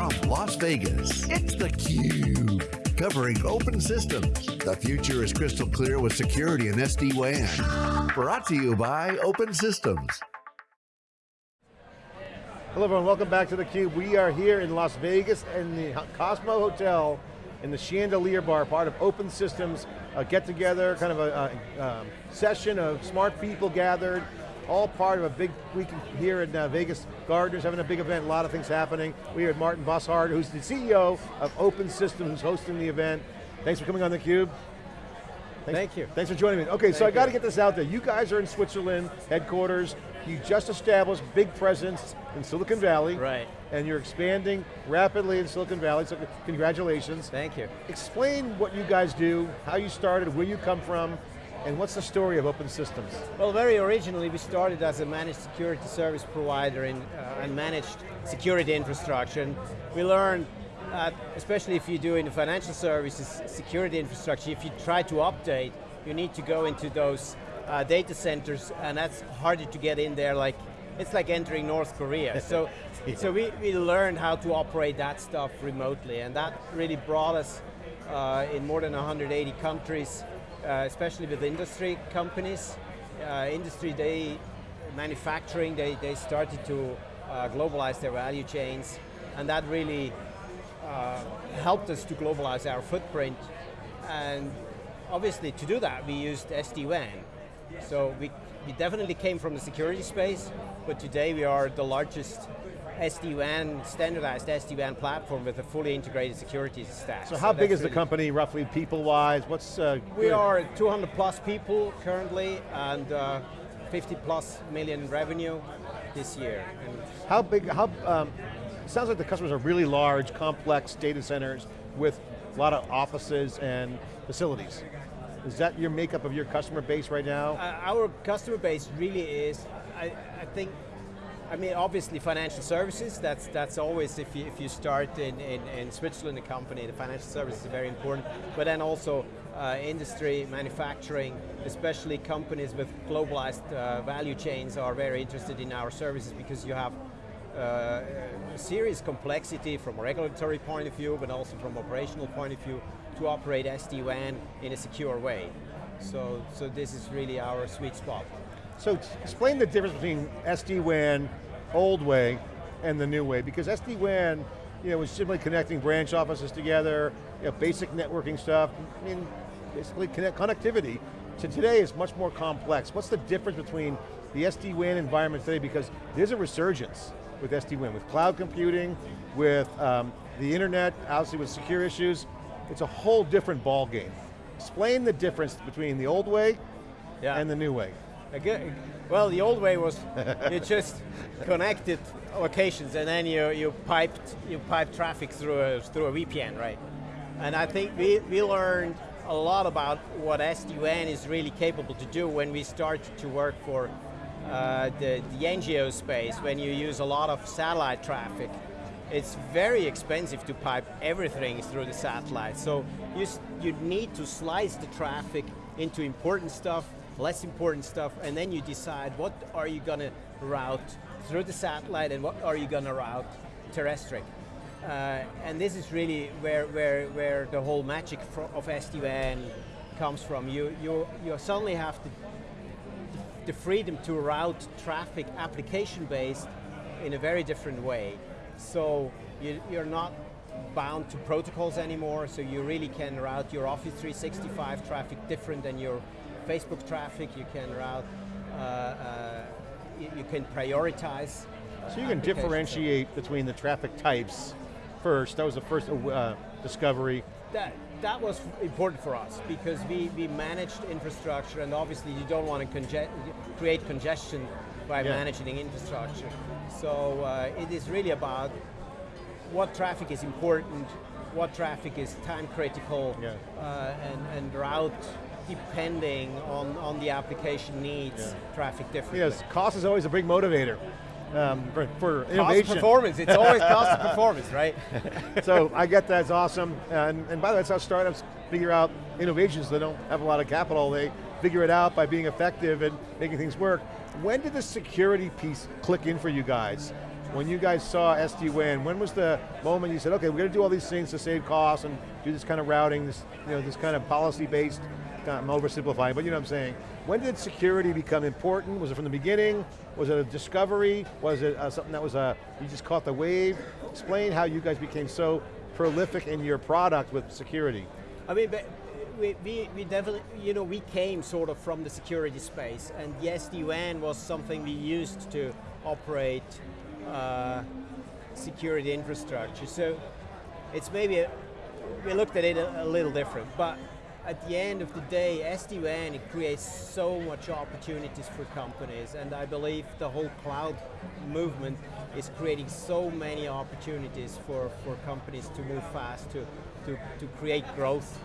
From Las Vegas, it's theCUBE. Covering open systems. The future is crystal clear with security and SD-WAN. Brought to you by Open Systems. Hello everyone, welcome back to theCUBE. We are here in Las Vegas in the Cosmo Hotel in the Chandelier Bar, part of Open Systems, get together, kind of a, a, a session of smart people gathered, all part of a big week here in uh, Vegas. Gartner's having a big event, a lot of things happening. We have Martin Bosshardt, who's the CEO of Open Systems, who's hosting the event. Thanks for coming on theCUBE. Thanks, Thank you. Thanks for joining me. Okay, Thank so I got to get this out there. You guys are in Switzerland, headquarters. You just established big presence in Silicon Valley. Right. And you're expanding rapidly in Silicon Valley, so congratulations. Thank you. Explain what you guys do, how you started, where you come from, and what's the story of Open Systems? Well, very originally we started as a managed security service provider in, uh, and managed security infrastructure. And we learned, uh, especially if you do in the financial services security infrastructure, if you try to update, you need to go into those uh, data centers and that's harder to get in there like, it's like entering North Korea. so yeah. so we, we learned how to operate that stuff remotely and that really brought us uh, in more than 180 countries, uh, especially with industry companies. Uh, industry, they, manufacturing, they, they started to uh, globalize their value chains and that really uh, helped us to globalize our footprint and obviously to do that we used SD-WAN so we, we definitely came from the security space, but today we are the largest SD-WAN, standardized SD-WAN platform with a fully integrated security stack. So, so how big is really the company, roughly people-wise? What's uh, We good? are 200 plus people currently, and uh, 50 plus million revenue this year. And how big, how, um, sounds like the customers are really large, complex data centers with a lot of offices and facilities. Is that your makeup of your customer base right now? Uh, our customer base really is, I, I, think, I mean, obviously financial services, that's that's always, if you, if you start in, in, in Switzerland, a company, the financial services is very important, but then also uh, industry, manufacturing, especially companies with globalized uh, value chains are very interested in our services because you have uh, serious complexity from a regulatory point of view, but also from operational point of view, to operate SD-WAN in a secure way. So, so this is really our sweet spot. So explain the difference between SD-WAN, old way, and the new way, because SD-WAN you know, was simply connecting branch offices together, you know, basic networking stuff, I mean, basically connect, connectivity. So today is much more complex. What's the difference between the SD-WAN environment today, because there's a resurgence with SD-WAN, with cloud computing, with um, the internet, obviously with secure issues, it's a whole different ball game. Explain the difference between the old way yeah. and the new way. Well, the old way was you just connected locations and then you, you piped you piped traffic through a, through a VPN, right? And I think we, we learned a lot about what SD-WAN is really capable to do when we started to work for uh, the, the NGO space, when you use a lot of satellite traffic it's very expensive to pipe everything through the satellite. So you, you need to slice the traffic into important stuff, less important stuff, and then you decide what are you going to route through the satellite and what are you going to route terrestrial. Uh, and this is really where, where, where the whole magic of SD-WAN comes from. You, you, you suddenly have the, the freedom to route traffic application-based in a very different way. So you, you're not bound to protocols anymore, so you really can route your Office 365 traffic different than your Facebook traffic. You can route, uh, uh, you, you, can prioritize. So you can differentiate between the traffic types first. That was the first uh, discovery. That, that was important for us because we, we managed infrastructure and obviously you don't want to conge create congestion by yeah. managing infrastructure. So uh, it is really about what traffic is important, what traffic is time critical, yeah. uh, and, and route depending on, on the application needs yeah. traffic differently. Yes, cost is always a big motivator. Um, for, for cost innovation. performance, it's always cost of performance, right? so I get that's awesome. And, and by the way, that's how startups figure out innovations. They don't have a lot of capital. They figure it out by being effective and making things work. When did the security piece click in for you guys? when you guys saw SD-WAN, when was the moment you said, okay, we're going to do all these things to save costs and do this kind of routing, this, you know, this kind of policy-based, I'm oversimplifying, but you know what I'm saying. When did security become important? Was it from the beginning? Was it a discovery? Was it uh, something that was a, you just caught the wave? Explain how you guys became so prolific in your product with security. I mean, we, we, we, definitely, you know, we came sort of from the security space and yes, the SD-WAN was something we used to operate uh, security infrastructure. So it's maybe, a, we looked at it a, a, little different, but at the end of the day, SD-WAN, it creates so much opportunities for companies, and I believe the whole cloud movement is creating so many opportunities for, for companies to move fast, to, to, to create growth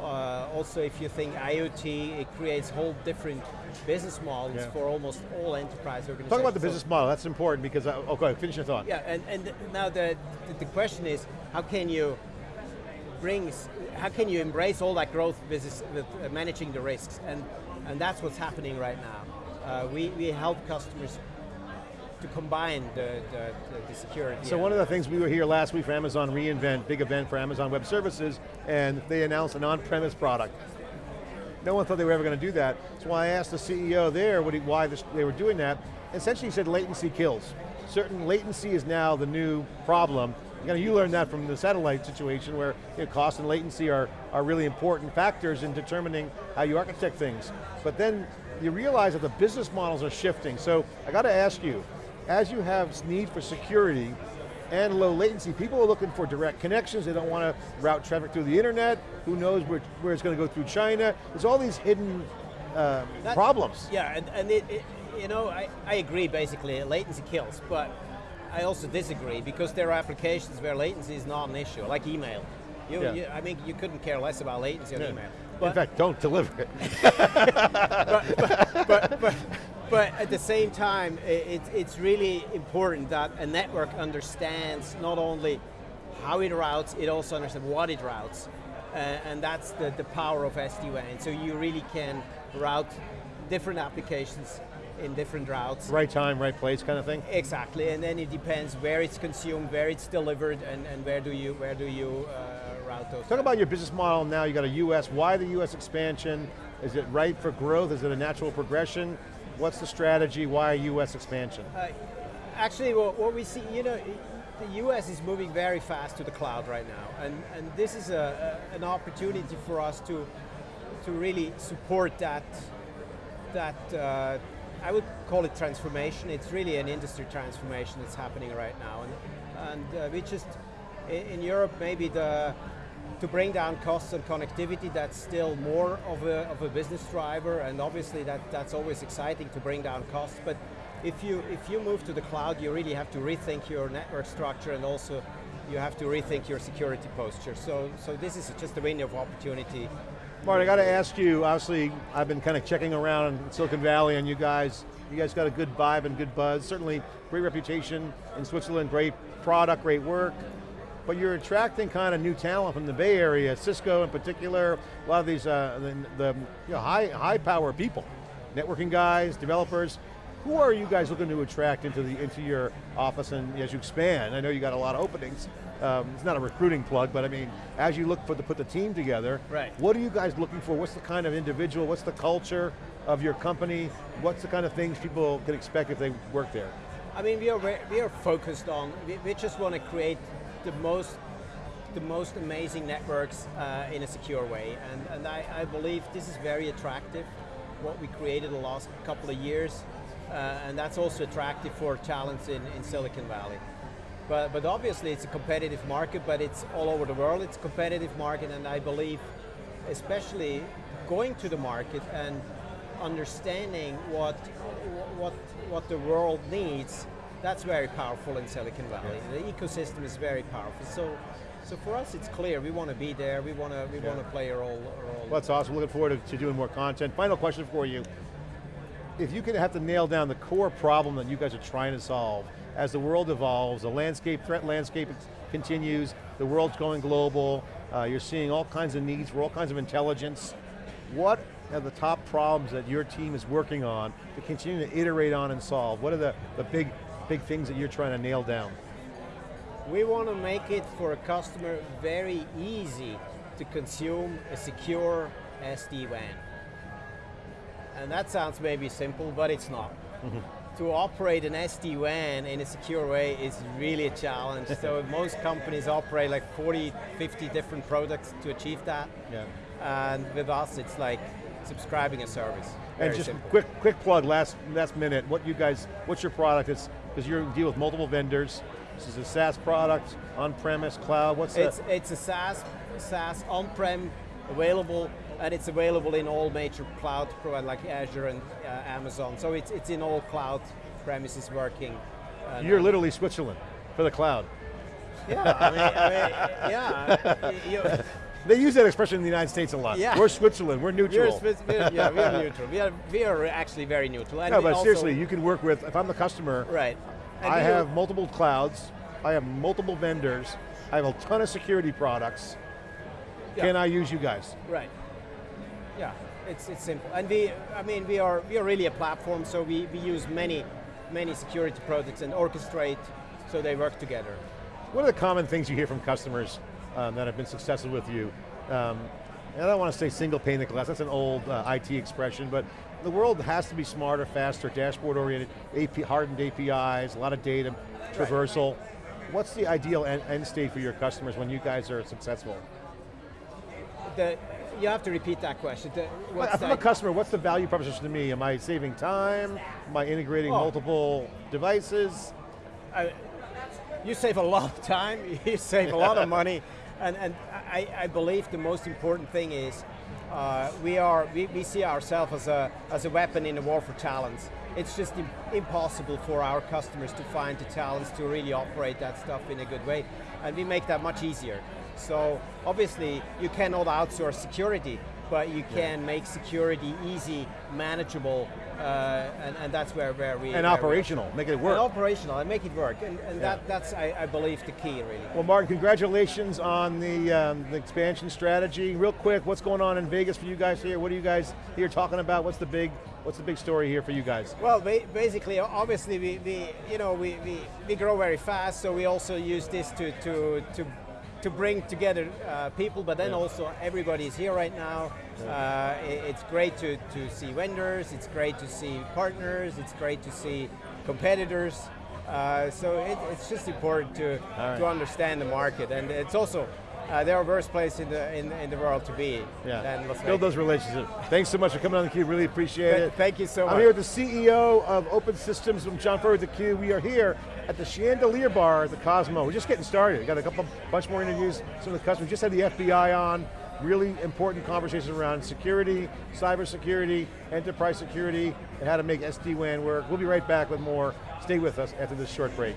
uh, also, if you think IoT, it creates whole different business models yeah. for almost all enterprise organizations. Talk about the business model, that's important because, I, uh, okay, finish your thought. Yeah, and, and now the, the question is, how can you bring, how can you embrace all that growth business with uh, managing the risks? And, and that's what's happening right now. Uh, we, we help customers to combine the, the, the security. So one of the things we were here last week for Amazon reInvent, big event for Amazon Web Services, and they announced an on-premise product. No one thought they were ever going to do that. So I asked the CEO there he, why this, they were doing that. Essentially he said latency kills. Certain latency is now the new problem. You, know, you learned that from the satellite situation where you know, cost and latency are, are really important factors in determining how you architect things. But then you realize that the business models are shifting. So I got to ask you, as you have need for security and low latency, people are looking for direct connections, they don't want to route traffic through the internet, who knows where, where it's going to go through China, there's all these hidden uh, that, problems. Yeah, and, and it, it, you know, I, I agree basically, latency kills, but I also disagree because there are applications where latency is not an issue, like email. You, yeah. you, I mean, you couldn't care less about latency on yeah. email. But, In fact, don't deliver it. but, but, but, but at the same time, it, it's really important that a network understands not only how it routes, it also understands what it routes. Uh, and that's the, the power of SD-WAN. So you really can route different applications in different routes. Right time, right place kind of thing? Exactly, and then it depends where it's consumed, where it's delivered, and, and where do you, where do you uh, route those. Talk about your business model now, you got a US, why the US expansion? Is it right for growth? Is it a natural progression? What's the strategy? Why U.S. expansion? Uh, actually, what, what, we see, you know, the U.S. is moving very fast to the cloud right now, and, and this is a, a, an opportunity for us to, to really support that, that uh, I would call it transformation. It's really an industry transformation that's happening right now, and, and uh, we just, in, in Europe, maybe the, to bring down costs and connectivity, that's still more of a, of a business driver, and obviously that, that's always exciting to bring down costs, but if you, if you move to the cloud, you really have to rethink your network structure and also you have to rethink your security posture. So, so this is just a window of opportunity. Martin, I got to ask you, obviously I've been kind of checking around in Silicon Valley and you guys, you guys got a good vibe and good buzz, certainly great reputation in Switzerland, great product, great work. But you're attracting kind of new talent from the Bay Area, Cisco in particular, a lot of these uh, the, the you know, high, high power people, networking guys, developers. Who are you guys looking to attract into, the, into your office and as you expand? I know you got a lot of openings. Um, it's not a recruiting plug, but I mean, as you look for to put the team together, right. what are you guys looking for? What's the kind of individual, what's the culture of your company? What's the kind of things people can expect if they work there? I mean, we are, we are focused on, we, we just want to create the most the most amazing networks uh, in a secure way. And, and I, I, believe this is very attractive, what we created the last couple of years. Uh, and that's also attractive for talents in, in Silicon Valley. But, but obviously it's a competitive market, but it's all over the world, it's a competitive market, and I believe, especially going to the market and understanding what, what, what the world needs that's very powerful in Silicon Valley. Yeah. The ecosystem is very powerful. So, so for us, it's clear we want to be there. We want to we yeah. want to play a role. A role. Well, that's awesome. Looking forward to, to doing more content. Final question for you: If you could have to nail down the core problem that you guys are trying to solve as the world evolves, the landscape, threat landscape continues, the world's going global. Uh, you're seeing all kinds of needs for all kinds of intelligence. What are the top problems that your team is working on to continue to iterate on and solve? What are the, the big big things that you're trying to nail down? We want to make it for a customer very easy to consume a secure SD-WAN. And that sounds maybe simple, but it's not. To operate an SD-WAN in a secure way is really a challenge. so most companies operate like 40, 50 different products to achieve that. Yeah. And with us, it's like subscribing a service. Very And just simple. quick, quick plug, last last minute. What you guys, what's your product? It's because you deal with multiple vendors. This is a SaaS product, on-premise, cloud. What's It's, the, it's a SaaS, SaaS on-prem available, and it's available in all major cloud providers like Azure and uh, Amazon. So it's, it's in all cloud premises working. You're literally Switzerland for the cloud. Yeah, I mean, I mean, yeah. They use that expression in the United States a lot. Yeah. We're Switzerland. We're We're, neutral. We're- yeah, we are neutral. We are, we are actually very neutral. And no, but seriously, you can work with. If I'm the customer, Right. And I have multiple clouds. I have multiple vendors. I have a ton of security products. Yeah. Can I use you guys? Right. Yeah, it's, it's simple. And we, I mean, we are, we are really a platform, so we, we use many, many security products and orchestrate so they work together. What are the common things you hear from customers um, that have been successful with you? Um, and I don't want to say single pane of glass, that's an old uh, IT expression, but the world has to be smarter, faster, dashboard oriented, AP, hardened APIs, a lot of data, traversal. What's the ideal end, end state for your customers when you guys are successful? The, you have to repeat that question. What's If I'm a customer, what's the value proposition to me? Am I saving time? Am I integrating Oh. multiple devices? I- you save a lot of time, you save a lot of money, and, and I, I believe the most important thing is uh, we, are, we, we see ourselves as a, as a weapon in the war for talents. It's just im- impossible for our customers to find the talents to really operate that stuff in a good way, and we make that much easier. So obviously you cannot outsource security, but you can make security easy, manageable, uh, and, and that's where, where we- And where operational, make it work. and operational and make it work, and, and Yeah. that, that's I, I believe the key really. Well, Martin, congratulations on the, um, the expansion strategy. Real quick, what's going on in Vegas for you guys here? What are you guys here talking about? What's the big, what's the big story here for you guys? Well, basically, obviously, we, we you know we, we, we grow very fast, so we also use this to to to, to bring together uh, people, but then Yeah. also everybody is here right now. Uh, i- it's great to, to see vendors, it's great to see partners, it's great to see competitors. Uh, so it, it's just important to, right. to understand the market, and it's also uh, there are worse place in the in, in the world to be Yeah, build those relationships. Thanks so much for coming on theCUBE, really appreciate Th- it. Thank you so much. I'm here with the CEO of Open Systems from John Furrier with theCUBE. We are here at the Chandelier Bar at the Cosmo. We're just getting started. We Got a couple, bunch more interviews. Some of the customers just had the FBI on. Really important conversations around security, cyber security, enterprise security, and how to make SD-WAN work. We'll be right back with more. Stay with us after this short break.